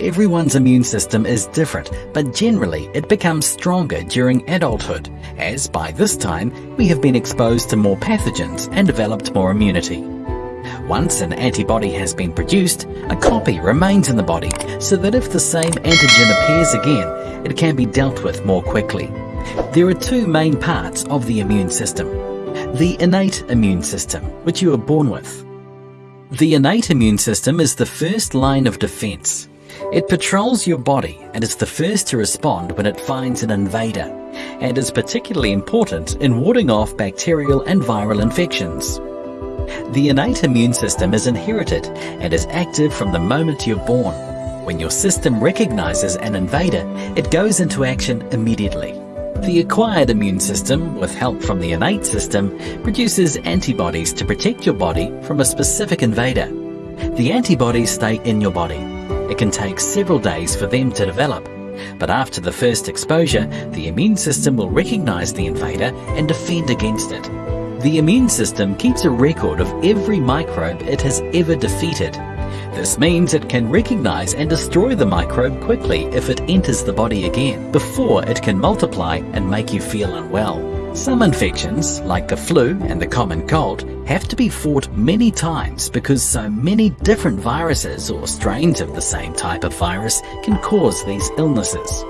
Everyone's immune system is different, but generally it becomes stronger during adulthood, as by this time we have been exposed to more pathogens and developed more immunity. Once an antibody has been produced, a copy remains in the body so that if the same antigen appears again, it can be dealt with more quickly. There are two main parts of the immune system. The innate immune system, which you are born with. The innate immune system is the first line of defense it patrols your body and is the first to respond when it finds an invader, and is particularly important in warding off bacterial and viral infections. The innate immune system is inherited and is active from the moment you're born. When your system recognizes an invader, it goes into action immediately. The acquired immune system, with help from the innate system, produces antibodies to protect your body from a specific invader. The antibodies stay in your body it can take several days for them to develop. But after the first exposure, the immune system will recognize the invader and defend against it. The immune system keeps a record of every microbe it has ever defeated. This means it can recognize and destroy the microbe quickly if it enters the body again, before it can multiply and make you feel unwell. Some infections, like the flu and the common cold, have to be fought many times because so many different viruses or strains of the same type of virus can cause these illnesses.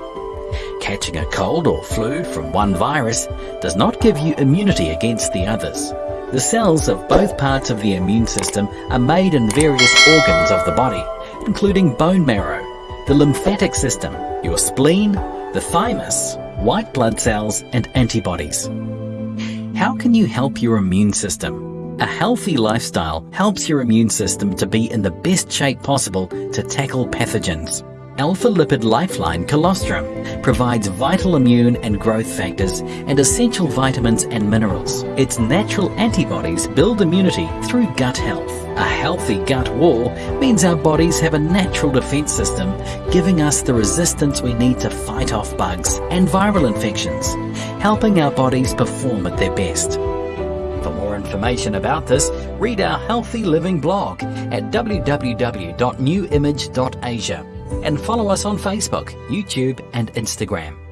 Catching a cold or flu from one virus does not give you immunity against the others. The cells of both parts of the immune system are made in various organs of the body, including bone marrow, the lymphatic system, your spleen, the thymus, white blood cells and antibodies. How can you help your immune system? A healthy lifestyle helps your immune system to be in the best shape possible to tackle pathogens. Alpha Lipid Lifeline Colostrum provides vital immune and growth factors and essential vitamins and minerals. Its natural antibodies build immunity through gut health. A healthy gut wall means our bodies have a natural defense system, giving us the resistance we need to fight off bugs and viral infections, helping our bodies perform at their best. For more information about this, read our Healthy Living blog at www.newimage.asia and follow us on Facebook, YouTube and Instagram.